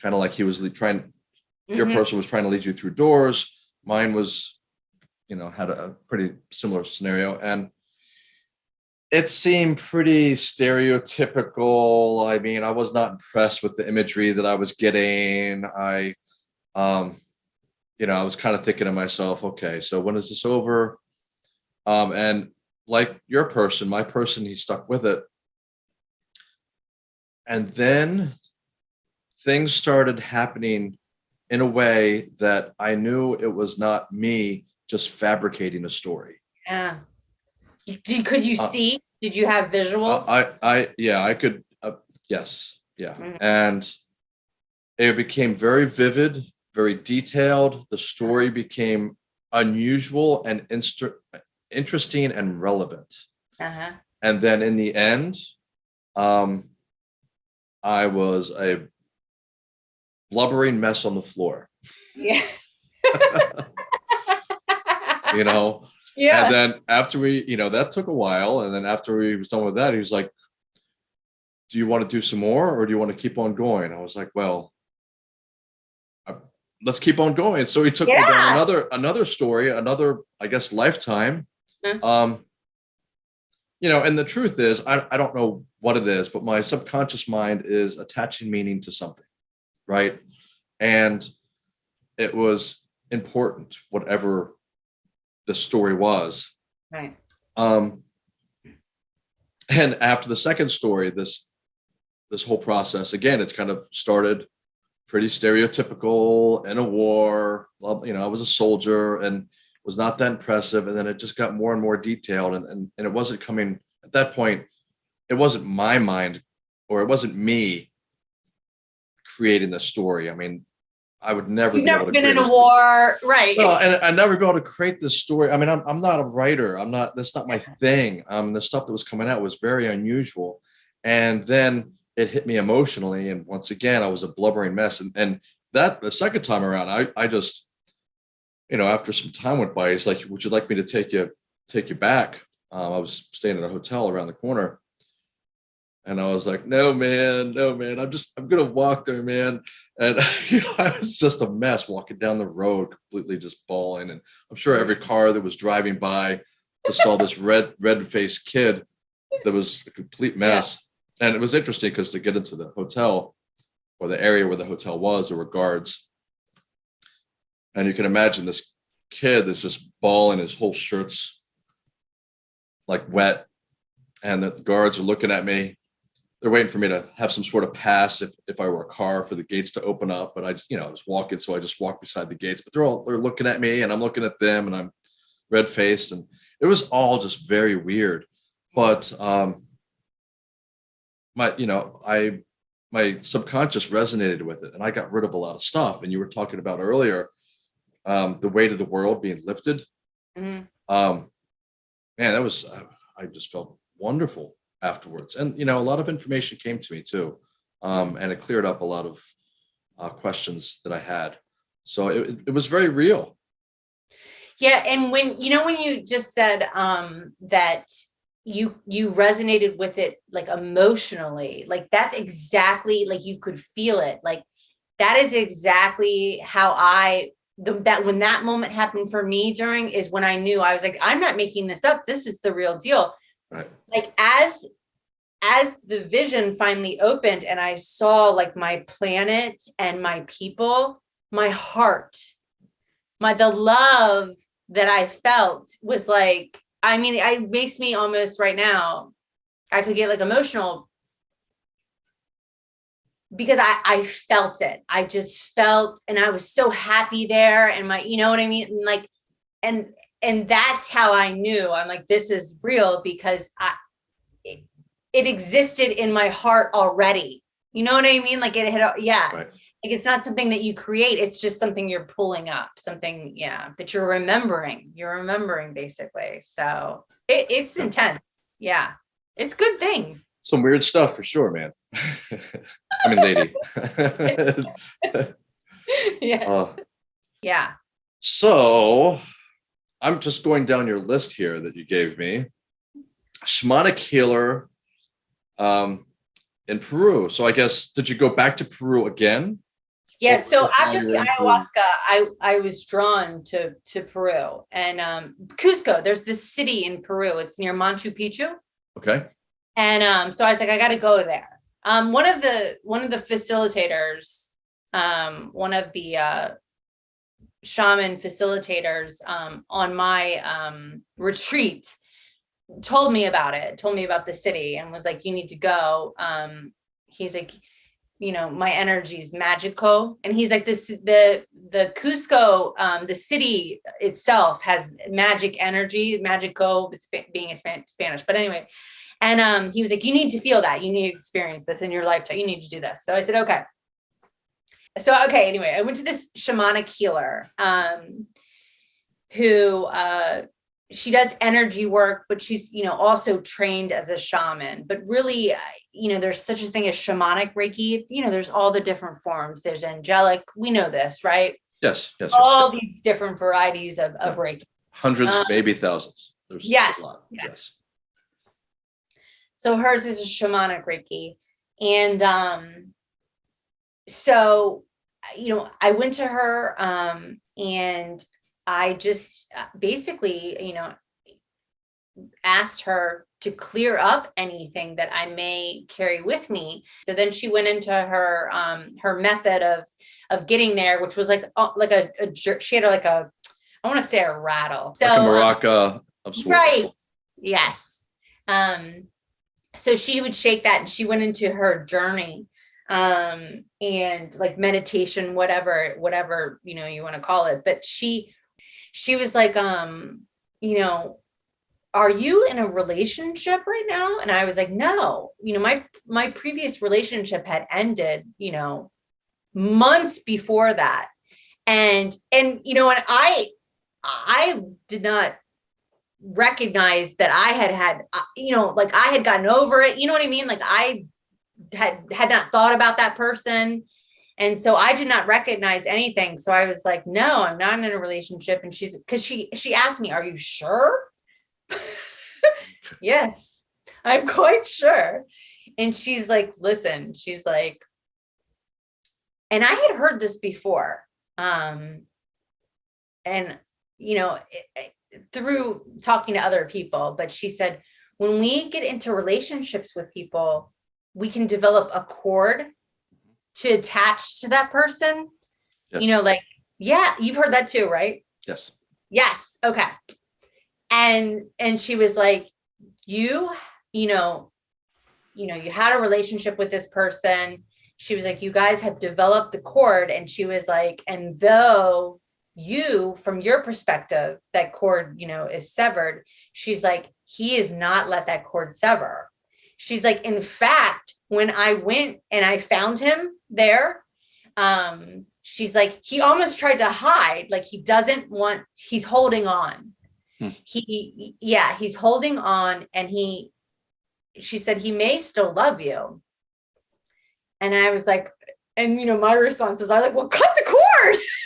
kind of like he was trying. Mm -hmm. Your mm-hmm. person was trying to lead you through doors. Mine was, you know, had a pretty similar scenario, and it seemed pretty stereotypical. I mean, I was not impressed with the imagery that I was getting. I, um, you know, I was kind of thinking to myself, okay, so when is this over? Um, and like your person, my person, he stuck with it. And then things started happening in a way that I knew it was not me just fabricating a story.
Yeah. Could you uh, see? Did you have visuals?
I, I, yeah, I could. Uh, yes. Yeah. Mm -hmm. And it became very vivid very detailed. The story became unusual and interesting and relevant. Uh -huh. And then in the end, um, I was a blubbering mess on the floor.
Yeah.
you know? Yeah. And then after we, you know, that took a while. And then after we was done with that, he was like, do you want to do some more or do you want to keep on going? I was like, well, let's keep on going. So he took yes. me down another another story, another I guess lifetime. Mm -hmm. Um, you know, and the truth is, I, I don't know what it is, but my subconscious mind is attaching meaning to something, right? And it was important, whatever the story was.
Right.
Um, and after the second story, this this whole process again, it kind of started pretty stereotypical in a war. You know, I was a soldier and was not that impressive, and then it just got more and more detailed, and and, and it wasn't coming at that point. It wasn't my mind, or it wasn't me creating the story. I mean, I would never
You've
be able
never been in
a
a war, right?
no, and I never be able to create this story. I mean, I'm, I'm not a writer. I'm not, that's not my thing. Um, the stuff that was coming out was very unusual. And then it hit me emotionally. And once again, I was a blubbering mess. And, and that the second time around, I, I just, you know, after some time went by, he's like, would you like me to take you, take you back? Um, I was staying at a hotel around the corner. And I was like, no, man, no, man, I'm just, I'm going to walk there, man. And you know, I was just a mess walking down the road, completely just bawling. And I'm sure every car that was driving by just saw this red, red faced kid that was a complete mess. And it was interesting because to get into the hotel or the area where the hotel was, there were guards. And you can imagine this kid that's just bawling, his whole shirt's like wet. And the guards are looking at me they're waiting for me to have some sort of pass if, if I were a car for the gates to open up. But I, you know, I was walking, so I just walked beside the gates. But they're all they're looking at me, and I'm looking at them, and I'm red faced, and it was all just very weird. But um, my, you know, I my subconscious resonated with it, and I got rid of a lot of stuff. And you were talking about earlier um, the weight of the world being lifted.
Mhm.
Um, man, that was I just felt wonderful afterwards. And, you know, a lot of information came to me too. Um, and it cleared up a lot of uh, questions that I had. So it, it was very real.
Yeah, and when you know when you just said um that you you resonated with it like emotionally, like that's exactly like you could feel it. Like that is exactly how I the, that when that moment happened for me during is when I knew I was like, I'm not making this up. This is the real deal.
Right.
Like as as the vision finally opened and I saw like my planet and my people, my heart, my the love that I felt was like, I mean, it makes me almost right now, I could get like emotional because I, I felt it. I just felt, and I was so happy there and my, you know what I mean? And like, and, and that's how I knew I'm like, this is real because I, it, it existed in my heart already. You know what I mean? Like it had, yeah.
Right.
Like it's not something that you create. It's just something you're pulling up, something, yeah, that you're remembering. You're remembering basically. So it, it's intense. Yeah. It's a good thing.
Some weird stuff for sure, man. I mean, lady.
yeah.
Uh,
Yeah.
so I'm just going down your list here that you gave me. Shamanic healer um, in Peru. So I guess, did you go back to Peru again?
Yeah,
Or
so after the
were in Peru?
ayahuasca, I I was drawn to to Peru and um Cusco. There's this city in Peru. It's near Machu Picchu.
Okay.
And um, so I was like, I got to go there. Um, one of the one of the facilitators, um, one of the uh, shaman facilitators um, on my um, retreat, told me about it. Told me about the city and was like, you need to go. Um, he's like, you know, my energy's magical, and he's like, this the the Cusco, um, the city itself has magic energy. Magico being a Span- Spanish, but anyway. And um, he was like, you need to feel that. You need to experience this in your lifetime. You need to do this. So I said, okay. So, okay, anyway, I went to this shamanic healer um, who uh, she does energy work, but she's, you know, also trained as a shaman. But really, uh, you know, there's such a thing as shamanic Reiki. You know, there's all the different forms. There's angelic. We know this, right?
Yes, yes.
All
yes.
these different varieties of, of Reiki.
Hundreds,
um,
maybe thousands. There's
yes, yes.
Yes.
So hers is a shamanic Reiki. And um, so, you know, I went to her um, and I just uh, basically, you know, asked her to clear up anything that I may carry with me. So then she went into her um her method of of getting there, which was like uh, like a, a she had like a I want to say a rattle. So
like a
um,
maraca of sorts.
right. Yes. Um, so she would shake that and she went into her journey um and like meditation whatever whatever you know you want to call it but she she was like um you know are you in a relationship right now? And i was like no. You know my my previous relationship had ended you know months before that. And and you know and i i did not recognize that i had had uh, you know like i had gotten over it. You know what i mean? Like i had had not thought about that person and so i did not recognize anything. So i was like no i'm not in a relationship. And she's because she she asked me are you sure? Yes i'm quite sure. And she's like listen she's like and i had heard this before um and you know through talking to other people but she said when we get into relationships with people we can develop a cord to attach to that person?
Yes.
you know like yeah you've heard that too right?
Yes.
yes okay. And and she was like you you know you know you had a relationship with this person. She was like you guys have developed the cord and she was like and though you from your perspective that cord you know is severed she's like he is not let that cord sever. She's like in fact when i went and i found him there um she's like he almost tried to hide like he doesn't want he's holding on.
Hmm.
he yeah he's holding on and he she said he may still love you. And i was like and you know my response is i like well cut the cord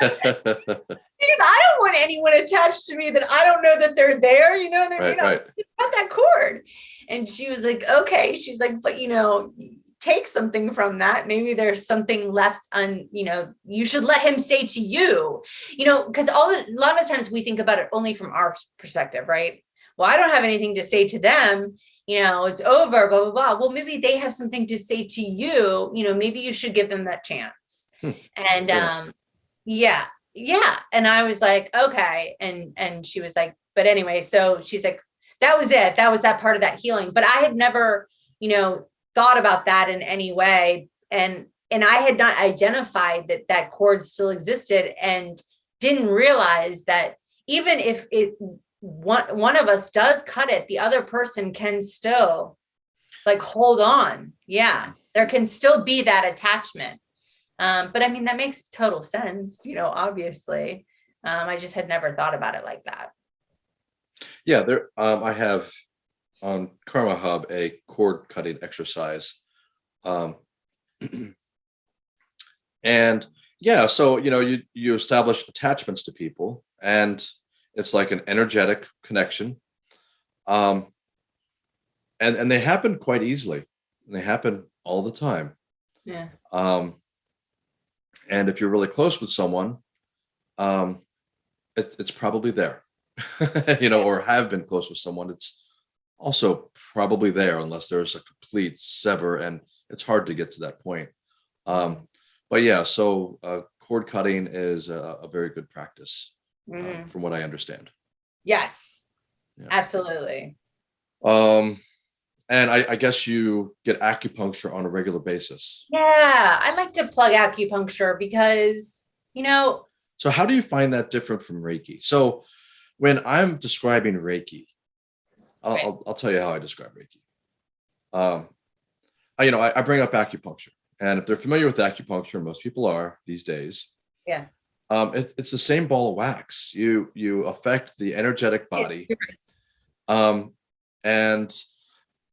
because i don't want anyone attached to me that i don't know that they're there you know what i mean
right, right.
cut that cord. And she was like, okay. She's like, but you know, take something from that. Maybe there's something left on, you know, you should let him say to you, you know, because all a lot of times we think about it only from our perspective, right? Well, I don't have anything to say to them, you know, it's over, blah, blah, blah. Well, maybe they have something to say to you, you know, maybe you should give them that chance.
Hmm.
And
enough.
um, yeah, yeah. And I was like, okay. And and she was like, but anyway, so she's like, that was it that was that part of that healing but i had never you know thought about that in any way and and i had not identified that that cord still existed and didn't realize that even if it one one of us does cut it the other person can still like hold on yeah there can still be that attachment um but i mean that makes total sense you know obviously um i just had never thought about it like that
Yeah, there. Um, I have on Karma Hub a cord cutting exercise, um, and yeah, so you know you you establish attachments to people, and it's like an energetic connection, um, and and they happen quite easily. They happen all the time.
yeah
Um, and if you're really close with someone, um, it, it's probably there, you know, or have been close with someone. It's also probably there unless there's a complete sever and it's hard to get to that point. Um, but yeah, so uh, cord cutting is a, a very good practice uh,
Mhm.
from what I understand.
Yes,
Yeah.
absolutely.
Um, and I, I guess you get acupuncture on a regular basis.
Yeah, I like to plug acupuncture because, you know,
So how do you find that different from Reiki? So when I'm describing Reiki, I'll,
Right.
I'll, I'll tell you how I describe Reiki. Um, I, you know, I, I bring up acupuncture, and if they're familiar with acupuncture, most people are these days.
Yeah.
Um, it, it's the same ball of wax. You you affect the energetic body, um, and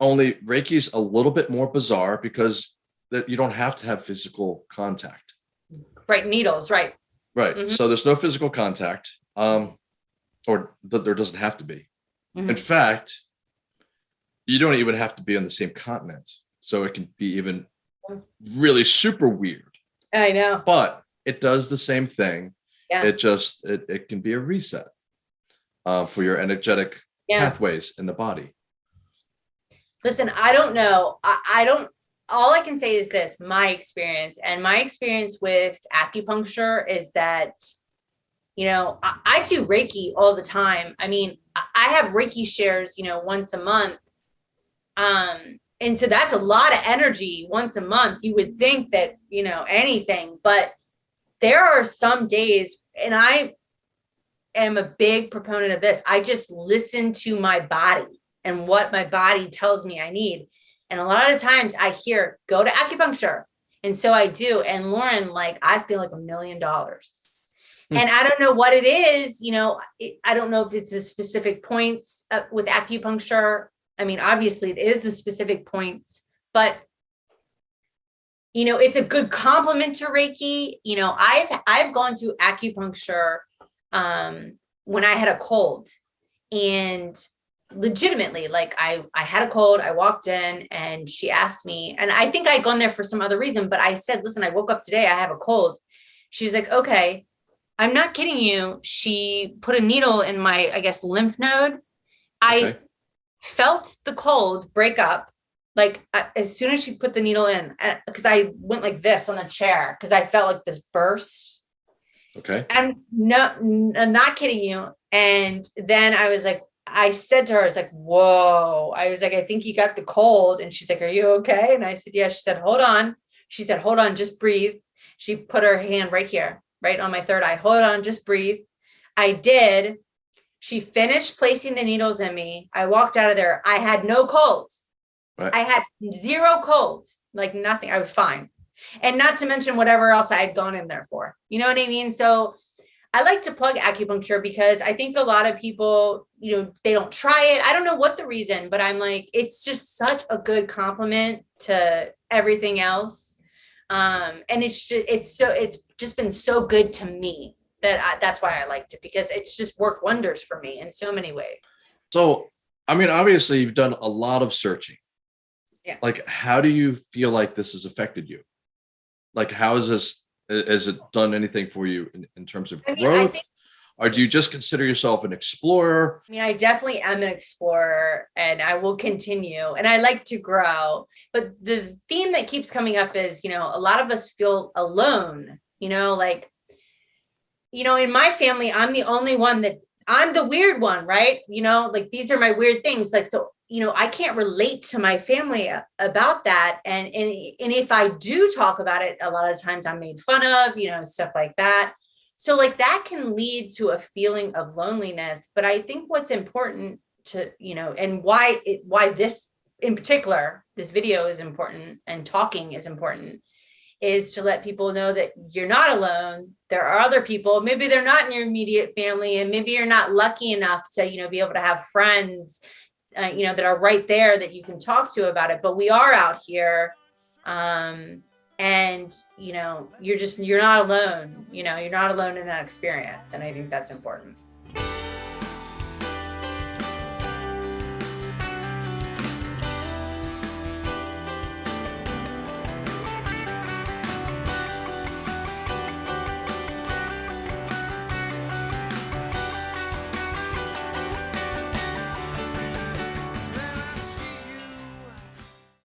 only Reiki's a little bit more bizarre because that you don't have to have physical contact.
right, needles, right.
Right.
Mhm.
So there's no physical contact, um, or th- there doesn't have to be. In
Mhm.
fact, you don't even have to be on the same continent. So it can be even
Mm.
really super weird,
I know.
but it does the same thing.
Yeah.
It just it, it can be a reset um, for your energetic
Yeah.
pathways in the body.
Listen, I don't know. I, I don't, all I can say is this, my experience and my experience with acupuncture is that, you know, I, I do Reiki all the time. I mean, I, I have Reiki shares, you know, once a month. Um, and so that's a lot of energy once a month. You would think that, you know, anything, but there are some days, and I am a big proponent of this. I just listen to my body and what my body tells me I need. And a lot of times I hear, go to acupuncture. And so I do. And Lauren, like, I feel like a million dollars.
Hmm.
And I don't know what it is, you know, it, I don't know if it's the specific points uh, with acupuncture. I mean, obviously it is the specific points, but you know, it's a good complement to Reiki. You know, I've, I've gone to acupuncture um, when I had a cold and legitimately like I I had a cold I walked in and she asked me and I think I'd gone there for some other reason but I said listen I woke up today I have a cold she's like okay I'm not kidding you she put a needle in my I guess lymph node I
Okay.
felt the cold break up like uh, as soon as she put the needle in uh, because I went like this on the chair because I felt like this burst
Okay.
I'm not, I'm not kidding you. And then I was like, I said to her, I was like, whoa. I was like, I think you got the cold. And she's like, are you okay? And I said, yeah. She said, hold on. She said, hold on, just breathe. She put her hand right here, right on my third eye. Hold on, just breathe. I did. She finished placing the needles in me. I walked out of there. I had no cold.
Right.
I had zero cold, like nothing. I was fine. And not to mention whatever else I had gone in there for. You know what I mean? So I like to plug acupuncture because I think a lot of people, you know, they don't try it. I don't know what the reason, but I'm like, it's just such a good complement to everything else. Um, and it's just, it's so, it's just been so good to me that I, that's why I liked it because it's just worked wonders for me in so many ways.
So, I mean, obviously, you've done a lot of searching.
Yeah.
Like, how do you feel like this has affected you? Like, how has this, has it done anything for you in, in terms of
I mean,
growth?
think-
or do you just consider yourself an explorer?
I mean, I definitely am an explorer and I will continue and I like to grow. But the theme that keeps coming up is, you know, a lot of us feel alone, you know, like, you know, in my family, I'm the only one that I'm the weird one, right? You know, like these are my weird things. Like, so, you know, I can't relate to my family uh, about that. And, and, and if I do talk about it, a lot of times I'm made fun of, you know, stuff like that. So like that can lead to a feeling of loneliness. But I think what's important to, you know, and why it, why this in particular, this video is important and talking is important is to let people know that you're not alone. There are other people, maybe they're not in your immediate family and maybe you're not lucky enough to, you know, be able to have friends, uh, you know, that are right there that you can talk to about it. But we are out here. Um, and you know, you're just, you're not alone, you know, you're not alone in that experience. And I think that's important.